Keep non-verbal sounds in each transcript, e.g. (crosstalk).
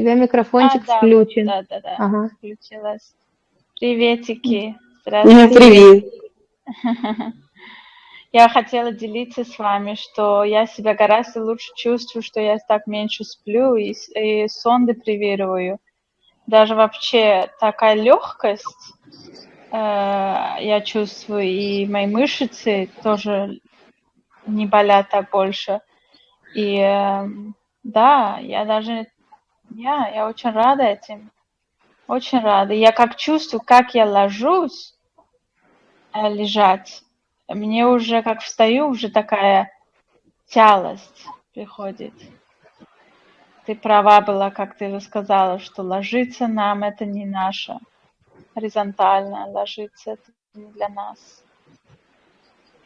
тебя А, микрофончик да, вот, включен. да-да-да, Ага. включилась. Приветики, Ну, здравствуйте. Привет. (laughs) Я хотела делиться с вами, что я себя гораздо лучше чувствую, что я так меньше сплю и, и сон депривирую. Даже вообще такая легкость э, я чувствую, и мои мышцы тоже не болят так больше. И э, да, я даже, я, я очень рада этим, очень рада. Я как чувствую, как я ложусь э, лежать, мне уже как встаю, уже такая тялость приходит. Ты права была, как ты сказала, что ложиться нам это не наше. Горизонтально ложиться это не для нас.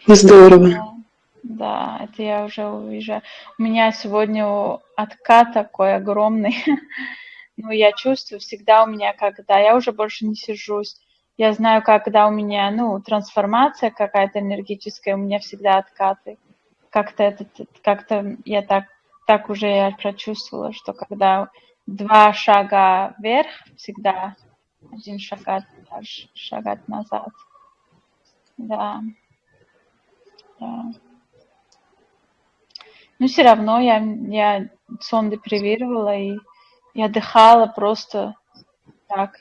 Здорово. Да, это я уже увижу. У меня сегодня откат такой огромный. (laughs) Ну, я чувствую всегда у меня, когда я уже больше не сижусь. Я знаю, когда у меня, ну, трансформация какая-то энергетическая, у меня всегда откаты. Как-то это, как-то я так, так уже я прочувствовала, что когда два шага вверх, всегда один шагать, ш- шагать назад. Да, да. Но все равно я, я сон депривировала и я отдыхала просто так,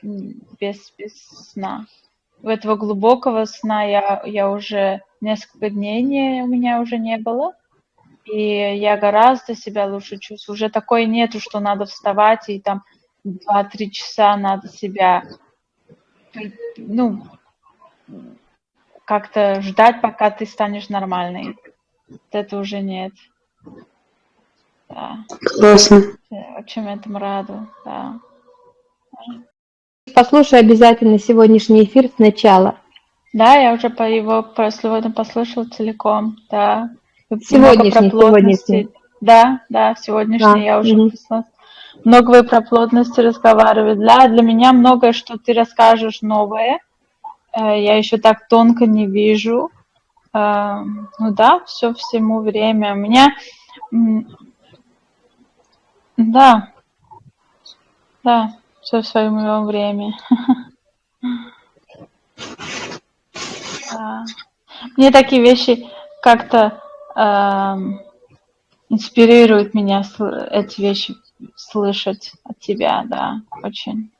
без, без сна. У этого глубокого сна я, я уже несколько дней не, у меня уже не было. И я гораздо себя лучше чувствую. Уже такое нету, что надо вставать и там два-три часа надо себя, ну, как-то ждать, пока ты станешь нормальной. Это уже нет. Да. Классно. Я очень этому рада, да. Послушай обязательно сегодняшний эфир сначала. Да, я уже по его по сегодня послушала целиком, да. Сегодняшний, про плотности. сегодняшний. Да, да, сегодняшний Да, я уже мгм. послушала. Много вы про плотности разговаривали. Для, для меня многое, что ты расскажешь новое, э, я еще так тонко не вижу. Э, Ну да, все всему время. У меня, да, да, все в своем время. (laughs) Мне такие вещи как-то эм, инспирируют меня эти вещи слышать от тебя, да, очень.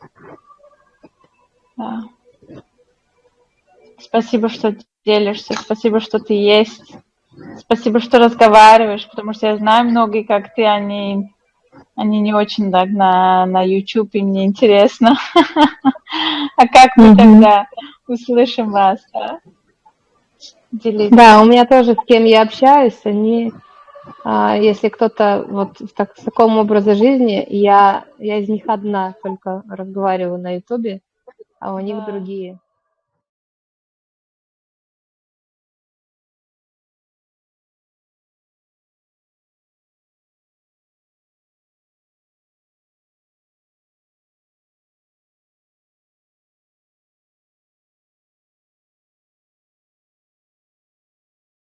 Да. Спасибо, что делишься, спасибо, что ты есть, спасибо, что разговариваешь, потому что я знаю многие, как ты, они, они не очень так на, на YouTube, и мне интересно. (laughs) А как мы тогда услышим вас, да? Делиться. Да, у меня тоже с кем я общаюсь, они, а, если кто-то вот в, так- в таком образе жизни, я, я из них одна только разговариваю на Ютубе, а у них Да. другие.